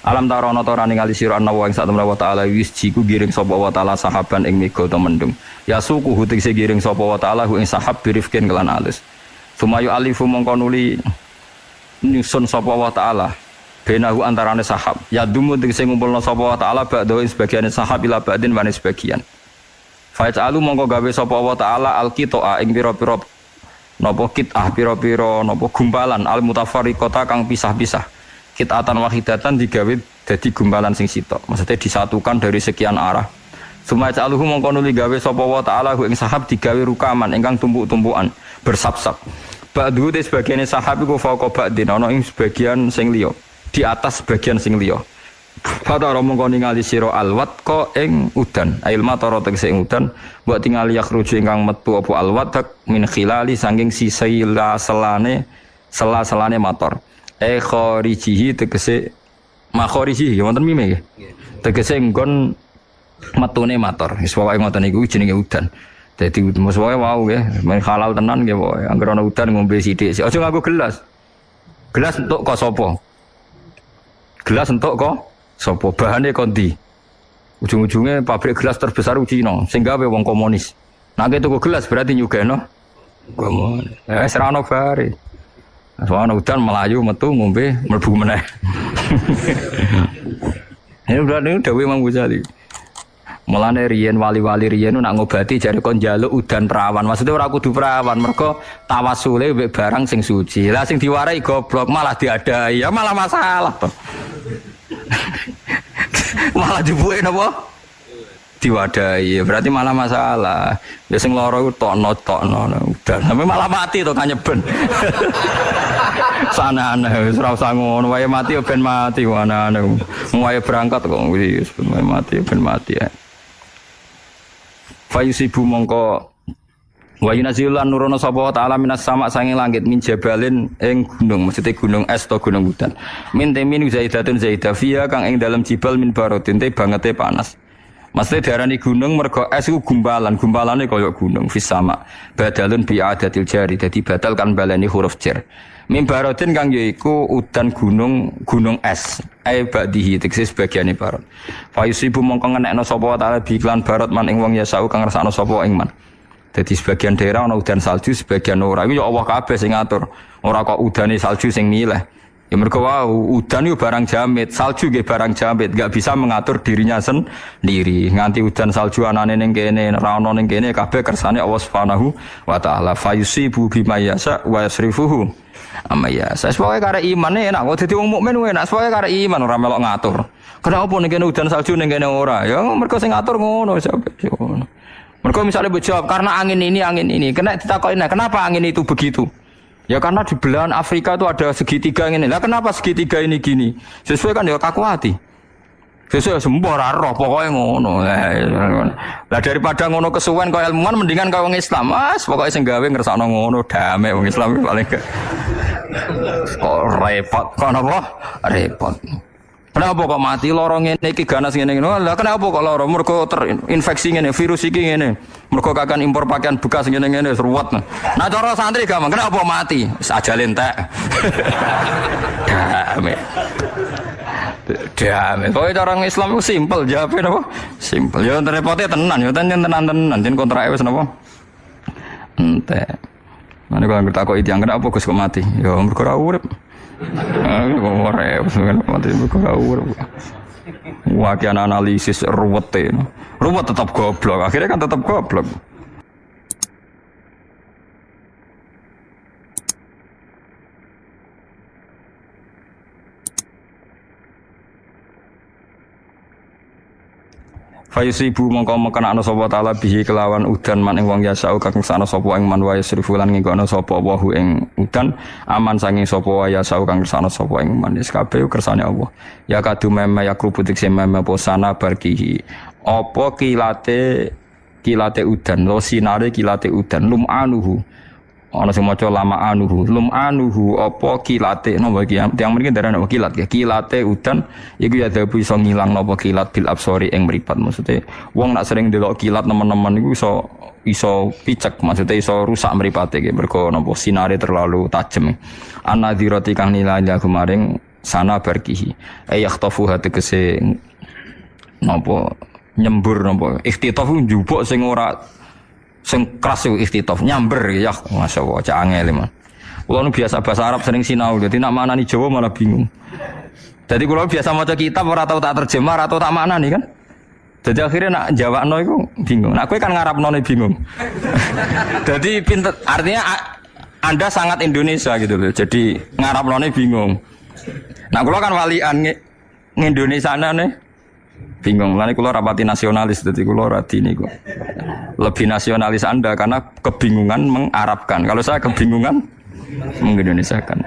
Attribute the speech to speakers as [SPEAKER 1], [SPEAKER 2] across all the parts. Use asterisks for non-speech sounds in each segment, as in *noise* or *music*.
[SPEAKER 1] Alam tarono to rani ngali sira ana wa ing sak wa taala wis jiku giring sapa wa taala sahaban ing mega to mendung. Ya suku hutik se giring sapa wa taala ing sahab birifkin kelan alus. Sumayu alifu mongko nuli nyusun sapa wa taala benahu antarane sahab. Ya dumu tegese ngumpulna sapa wa taala ba'da sebagian sahab ila ba'din wa sebagian. Fa'alu mongko gawe sapa wa taala alqitoa ing pira-pira napa kitah pira-pira napa gumpalan al mutafarriqata kang pisah-pisah kitatan wahidatan digawe jadi gumpalan sing sitok. Maksudnya disatukan dari sekian arah. Sumaya caluhu mongko nuli gawe sapa wa ta'ala ing sahab digawe rukaman ingkang tumpuk-tumpukan bersap-sap. Ba'du te sebagian sahab iku fauqa ba'din ana ing sebagian sing liya. Di atas sebagian sing liya. Fatara mongko ningali sira alwat ko ing udan. Ail matara tegese ing udan mbok tingali yakhruju ingkang metu apa alwat min khilali sanging sisila selane sela-selane motor e kharijihi tegese makharijihi ya wonten mime nggih tegese nggon metune mator. Wis pokoke ngoten niku jenenge udan. Dadi mus wae wau nggih men halal tenan nggih pokoke. Anggere ana udan ngombe sithik. Aja nganggo gelas. Gelas entuk kok sapa? Gelas entuk kok sapa? Bahane kondi ujung-ujungnya pabrik gelas terbesar Cina sing gawe wong komunis. Nah tuku gelas berarti nyugeno. Komunis. Eh serano bare Soalnya hujan melayu metu ngombe mlebu meneh. *laughs* Ini berarti Dewi Imam Ghazali. Mulane riyen wali-wali riyen nak ngobati jare kon njaluk udan perawan. Maksudnya ora kudu perawan, mergo tawasule mbek barang sing suci. Lah sing diwarai goblok malah diadai. Ya malah masalah *laughs* malah dibuke napa? Diwadahi. Berarti malah masalah. Ya sing lara iku tokno tokno. Udah sampe malah mati to kanyeben sana *laughs* aneh wis ora usah ngono. Mati ya ben mati. Ana aneh wae berangkat kok wis wae mati ya ben mati ya. Fayusibu mongko. Wa yunazilan nurono sapa ta'ala minas sama sange langit min jabalin ing gunung maksudnya gunung es atau gunung hutan. Min temin zaidatun zaidah kang ing dalam jibal min barotin te bangete panas Maksudnya darani gunung mergo es itu gumpalan, gumpalannya koyok gunung fis sama. Badalun bi adatil jari, jadi batal kan baleni huruf jar. Mimbarotin kang yaiku udan gunung gunung es. Ai ba'dihi teksis bagiane barot. Fa yusibu mongko ngenekno sapa taala bi iklan barot man ing wong yasau kang ngrasakno sapa ing man. Jadi sebagian daerah ana udan salju, sebagian ora. Iku ya Allah kabeh sing ngatur. Ora kok udane salju sing milih. Ya mereka wow, udan itu barang jamit, salju gitu barang jamit, gak bisa mengatur dirinya sendiri. Nganti udan salju anane ning kene, rano ning kene kersane Allah Subhanahu wa taala. Fayusibu bima yasa wa yasrifuhu amma yasa. Sepoke kare iman enak, kok dadi wong mukmin enak, sepoke kare iman ora melok ngatur. Kenapa ning kene udan salju ning kene ora? Ya mereka sing ngatur ngono sampe ngono. Mereka misalnya berjawab karena angin ini angin ini, kena ditakokin, kenapa angin itu begitu? Ya karena di belahan Afrika itu ada segitiga ini. Lah kenapa segitiga ini gini? Sesuai kan ya kaku hati. Sesuai sembuh roh pokoknya ngono. Lah daripada ngono kesuwen kau ilmuwan mendingan kau orang Islam. Mas pokoknya sing ngersakno ngono damai orang Islam paling ke. Kok repot kok apa? Repot. Kenapa kok mati lorong ini iki ganas ngene ngene. Lah kenapa kok lorong mergo terinfeksi ngene virus iki ngene. Mergo kakan impor pakaian bekas ngene ngene seruat. Nah cara santri gampang. Kenapa mati? Saja lentek. Dame. *laughs* Dame. Pokoknya cara orang Islam itu simpel jawabnya apa? Simpel. Ya repotnya tenan, ya tenan tenan tenan. Jen kontrak wis napa? Ente. Mana kalau kita kok itu yang kenapa Gus kok mati? Ya mergo ora. Wakian analisis ruwet Ruwet tetap goblok. Akhirnya kan tetap goblok. Fayusibu mongko mekana ana sapa taala bihi kelawan udan man ing wong yasau kang sana sapa ing man wa yasrifu lan nggono sapa wahu ing udan aman sanging sapa wa yasau kang sana sapa ing man. Wis kabeh kersane Allah. Ya kadu meme ya krubutik meme posana barkihi apa kilate kilate udan? Lo sinare kilate udan? Lum anuhu ana sing maca lama anuhu. Lum anuhu apa kilate? Napa iki? Tiyang mriki darane kilat? Ya kilate udan iku ya dabu iso ngilang napa kilat bil absori ing mripat. Maksude wong nak sering delok kilat nemen-nemen iku iso iso picek maksudnya iso rusak mripate iki. Mergo napa sinare terlalu tajem. Anadhirati kang nilai kemarin sana barkihi. Ayyakhtafuha tegese napa nyembur napa. Ikhtitaf njupuk sing ora sing keras iku ikhtitaf nyamber ya masyaallah cak angel man Kulo biasa bahasa Arab sering sinau, jadi nak mana nih Jawa malah bingung. Jadi kalau biasa mau kitab ora tahu tak terjemah atau tak mana nih kan. Jadi akhirnya nak jawab no itu bingung. Nah, aku kan ngarap no bingung. *laughs* Jadi pinter, artinya anda sangat Indonesia gitu loh. Jadi ngarap no bingung. Nah, kalau kan walian nge, Indonesia nih bingung. Lalu kalau rapati nasionalis, jadi kalau rati ini kok lebih nasionalis anda karena kebingungan mengarabkan. Kalau saya kebingungan kan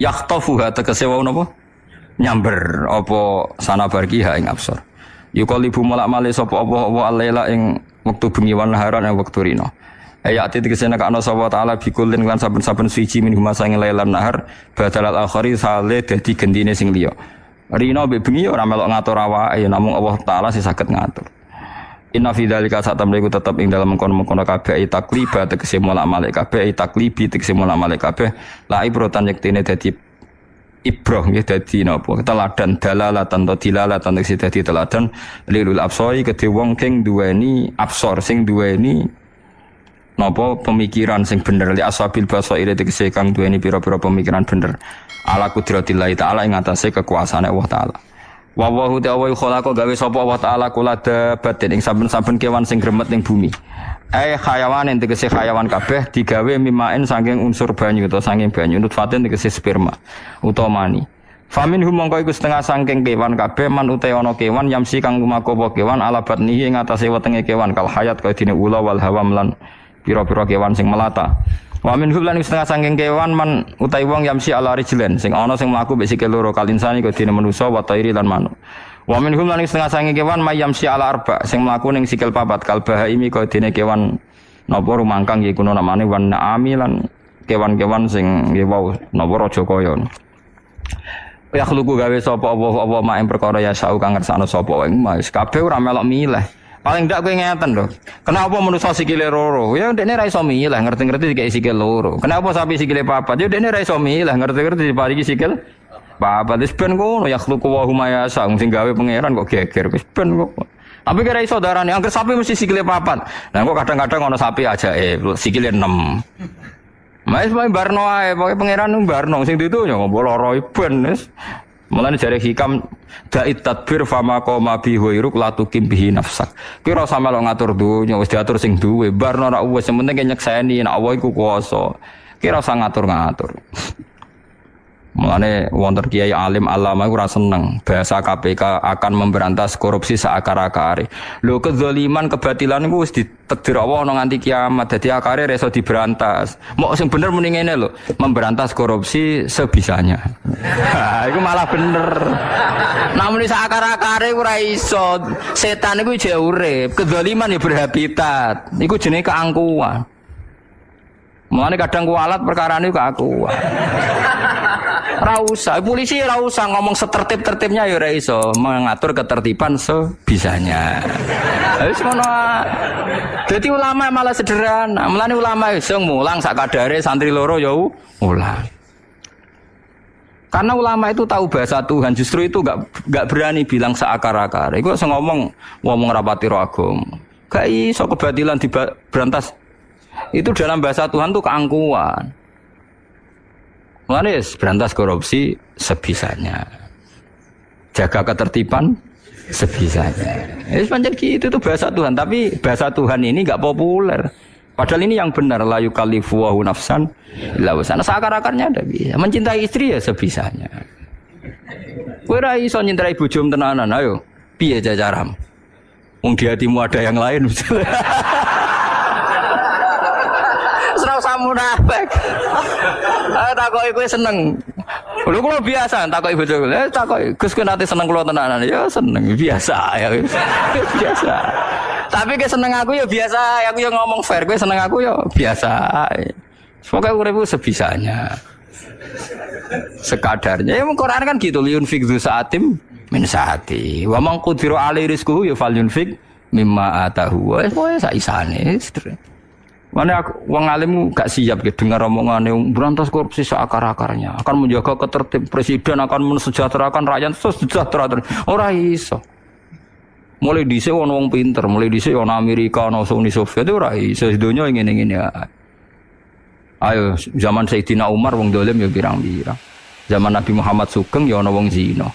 [SPEAKER 1] Yakhtafuha tegese wau napa? Nyamber apa sana barkiha ing absor. Yuqalibu malak male sapa apa apa alaila ing wektu bengi wan naharan ing wektu rino. Ayat itu ke sana ke anak sahabat taala bikulin lan saben-saben suci min huma lailan nahar badal al akhari sale dadi gendine sing liya. Rino be bengi ora melok ngatur awake ya namung Allah taala sing saged ngatur. Inna fi dzalika saat mereka tetap ing dalam mengkono-mengkono kabeh takliba tegese mola malik kabeh taklibi tegese mola malik kabeh. La ibrotan yektine dadi ibroh nggih dadi napa? Teladan dalalatan to dilalatan tegese dadi teladan. Lilul absoi kedhe wong keng duweni absor sing duweni napa pemikiran sing bener? Li asabil basaire tegese kang duweni pira-pira pemikiran bener. Ala kudratillah taala ing atase kekuasaane Allah taala. Wa wa hu ta'ala khalaqa gawe sapa Allah taala kula dabatin ing saben-saben kewan sing gremet ning bumi. Eh hayawan yang tegese hayawan kabeh digawe mimain saking unsur banyu atau saking banyu. Nutfatin tegese sperma utawa mani. Famin hum mongko iku setengah saking kewan kabeh man uta ana kewan yamsi kang lumaku kewan ala batnihi ing atase wetenge kewan kal hayat kaya dene ula wal hawam lan pira-pira kewan sing melata. Wa min lan setengah sangking kewan man utai wong yamsi ala rijlen sing ana sing mlaku mbek sikil loro kalinsani dene manusa wa tairi lan manuk. Wa min lan setengah sangking kewan yamsi ala arba sing mlaku ning sikil papat kal bahaimi kok dene kewan napa rumangkang iki kuno namane wan naami lan kewan-kewan sing nggih wau napa raja kaya. Ya khluku gawe sapa apa apa mak perkara ya sau kang ngersakno sapa wae. Kabeh ora melok milih. Paling ndak kowe ngeten lho. Kenapa manusa sikile loro? Ya ndekne ra iso milih, ngerti-ngerti dikek sikil loro. Kenapa sapi sikile papat? Ya ndekne ra iso milih, ngerti-ngerti diparingi sikil papat. Wis ben ngono ya khluqu wa huma yasa sing gawe pangeran kok geger. Wis ben kok. Tapi kira iso darane angker sapi mesti sikile papat. Nah kok kadang-kadang ono sapi aja eh sikile 6. Mas main barno ae, pokoke pangeran barno sing ditu ya ngopo loro ben. Mulane jare hikam dait tadbir fama qoma bi huiruk la tukim bihi nafsak. Ki ora sama lo ngatur dunya wis diatur sing duwe. Barno ora wis penting nyekseni nek Allah iku kuwasa. Ki ora ngatur-ngatur. Mulane wonten kiai alim alama ora seneng bahasa KPK akan memberantas korupsi seakar-akare. Lho kezaliman kebatilan iku wis ditakdir Allah ana nganti kiamat. Dadi akare reso diberantas. Mau sing bener muni ngene lho, memberantas korupsi sebisanya. Ha, iku malah bener. Namun seakar-akare ora iso. Setan iku jauh urip, kezaliman ya berhabitat. Iku jenenge keangkuhan. Mulane kadang kualat perkara ini aku. Rausa, polisi rausa ngomong setertib-tertibnya ya iso mengatur ketertiban sebisanya. Wis ngono. Dadi ulama malah sederhana. Mulane ulama iso mulang sak kadare santri loro ya ulang. Karena ulama itu tahu bahasa Tuhan, justru itu gak, gak berani bilang seakar-akar. Iku ngomong ngomong rapati roh Gak iso kebatilan diberantas itu dalam bahasa Tuhan tuh keangkuhan. Manis berantas korupsi sebisanya. Jaga ketertiban sebisanya. Ya, sepanjang gitu itu bahasa Tuhan, tapi bahasa Tuhan ini nggak populer. Padahal ini yang benar layu kalifu wahu nafsan sana Seakar-akarnya ada bisa. Mencintai istri ya sebisanya. Kowe ra iso nyintai bojomu tenanan, ayo. Piye jajaram? Wong di hatimu ada yang lain misalnya. *laughs* usah munafik. Ah takoki kowe seneng. Lho kula biasa takoki bojo. Eh takoki Gus kowe nate seneng kula tenanan. Ya seneng biasa ya. *laughs* biasa. Tapi ke seneng aku ya biasa, aku ya ngomong fair, kowe seneng aku ya biasa. Semoga uripku sebisanya. Sekadarnya. Ya Quran kan gitu, liun fikdu saatim min saati. Wa man qudira alaihi rizquhu ya falyunfik mimma atahu. Wes pokoke sak isane. Mana aku wong alim gak siap gitu dengar omongan yang berantas korupsi seakar-akarnya, akan menjaga ketertib presiden akan mensejahterakan rakyat sejahtera. Ora iso. Mulai dhisik ono wong pinter, mulai dhisik ono Amerika, ono Uni Soviet ora iso donya ngene-ngene ya. Ayo zaman Sayyidina Umar wong dolim ya pirang-pirang. Zaman Nabi Muhammad Sugeng ya ono wong zina.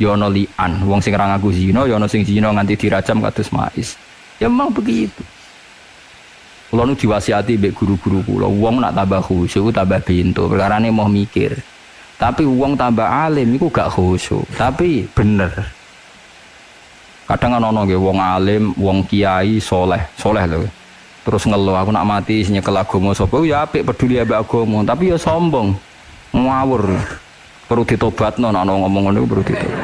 [SPEAKER 1] Ya ono lian, wong sing ra ngaku zina, ya ono sing zina nganti dirajam kados mais. Ya memang begitu. Kulo nu diwasiati mbek guru-guru kula, wong nak tambah khusyuk tambah pintu, perkarane mau mikir. Tapi wong tambah alim iku gak khusyuk, tapi bener. Kadang kan ono nggih wong alim, wong kiai soleh, soleh lho. Terus ngeluh aku nak mati nyekel agama sapa ya apik peduli ambek agama, tapi ya sombong. Ngawur. Perlu ditobatno nek ngomong ngono perlu ditobat.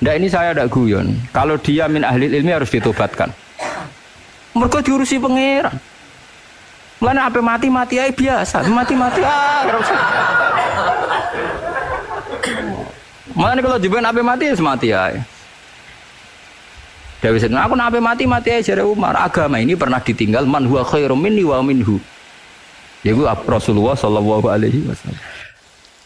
[SPEAKER 1] Nah ini saya ada guyon. Kalau dia min ahli ilmi harus ditobatkan. Mereka diurusi pangeran. Mulane apa mati mati aja biasa, mati mati ah. Mulane kalau jiban apa mati ya mati aja. Dewi Sedina, aku nape mati mati aja dari Umar. Agama ini pernah ditinggal man huwa khairum minni wa minhu. Ya Rasulullah Shallallahu Alaihi Wasallam.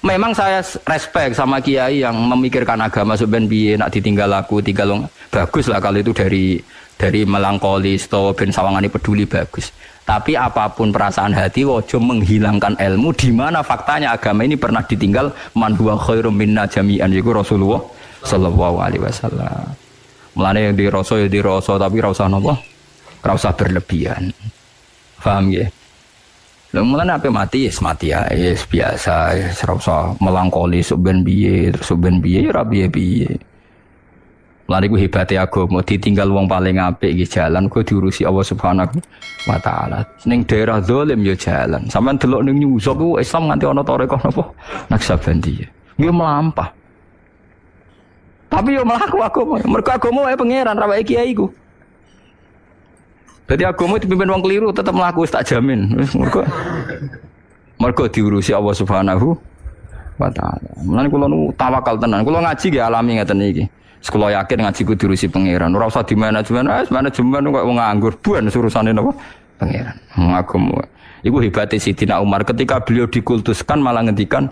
[SPEAKER 1] Memang saya respect sama kiai yang memikirkan agama sebenarnya nak ditinggal aku tinggal bagus lah kalau itu dari dari melankolis atau ben peduli bagus. Tapi apa pun perasaan hati wajib menghilangkan ilmu di mana faktanya agama ini pernah ditinggal man huwa khairum minna jami'an yaiku Rasulullah sallallahu alaihi wasallam. Mulane yang diroso ya diroso tapi ora usah napa? Berlebihan. Paham ya? Lha mulane apa mati ya mati ya yes, biasa ya usah melangkoli suben biye suben biye ya biye-biye. Lari gue hebatnya mau ditinggal wong paling apik di jalan gue diurusi Allah Subhanahu wa taala. Ning daerah zalim ya jalan. Sampeyan delok ning nyuso ku Islam nganti ana tarekah napa? Naksabandi. Gue melampah. Tapi yo melaku agama. Mergo agama wae pangeran ra kiai. Jadi agama dipimpin wong keliru tetap melaku tak jamin. Mergo mergo diurusi Allah Subhanahu wa taala. Mulane kula nu tawakal tenan. Kula ngaji nggih alami ngeten iki. Sekolah yakin ngaji ku diurusi pangeran. Ora usah di manajemen, eh manajemen kok wong nganggur buan surusane napa? Pangeran. Agama. Iku hebatnya Sidina Umar ketika beliau dikultuskan malah ngendikan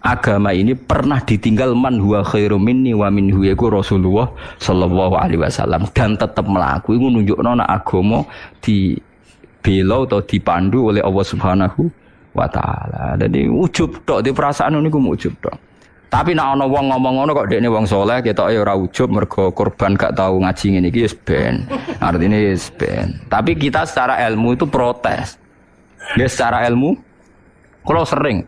[SPEAKER 1] agama ini pernah ditinggal man huwa khairum minni wa minhu yaiku Rasulullah sallallahu alaihi wasallam dan tetap melaku iku nunjukno nek agama di belo atau dipandu oleh Allah Subhanahu wa taala. Jadi ujub tok di perasaan niku ujub tok. Tapi nak ana wong ngomong ngono kok dekne wong soleh ketoke ora ujub mergo korban gak tahu ngaji ngene iki wis ben. Artinya wis ben. Tapi kita secara ilmu itu protes. Ya secara ilmu kalau sering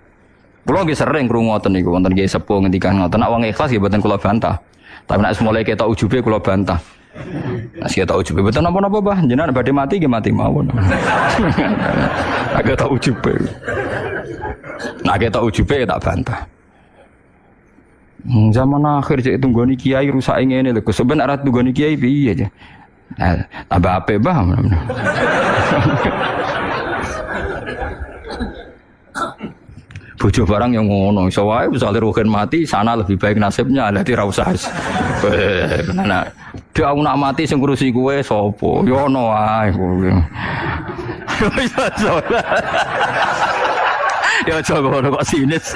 [SPEAKER 1] Kulo nggih sering krungu ngoten niku wonten nggih sepuh ngendikan ngoten nek wong ikhlas nggih mboten kula bantah. Tapi nek mulai ketok ujube kula bantah. Nek ketok ujube mboten napa-napa bah, jenengan badhe mati nggih mati mawon. *laughs* Agak tak ujube. Nah ketok ujube tak bantah. Hmm, zaman akhir cek tunggoni kiai rusak ini lho. Sebenarnya tunggoni kiai piye aja. Nah, tambah bah? *laughs* Bojo barang yang ngono, iso wae Ruhin mati, sana lebih baik nasibnya, ada di usah. *laughs* Nah, dia nak mati sing ngurusi gue sopo, yo ono wae kowe. *laughs* Ya coba kok sinis.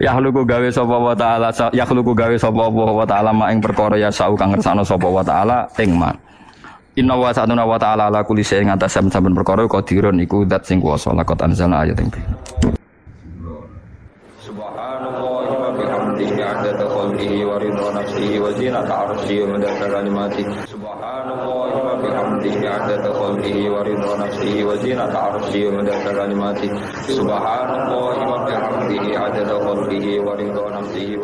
[SPEAKER 1] Ya luku gawe sapa wa taala ya luku gawe sapa wa taala mak ing perkara ya sau kang ngersano sapa wa taala ing mak Inna wa sa'atuna wa ta'ala ala kulli syai'in atas saben perkara qadirun iku zat sing kuwasa lakot anzalna ayat ing Subhanallah wa bihamdihi adada khalqihi wa ridha nafsihi wa zinata arsyihi wa madada kalimatihi Subhanallah bihamdihi adada khalqihi wa ridha nafsihi wa zinata arsyihi wa madada kalimatihi subhanallah wa bihamdihi adada khalqihi wa ridha nafsihi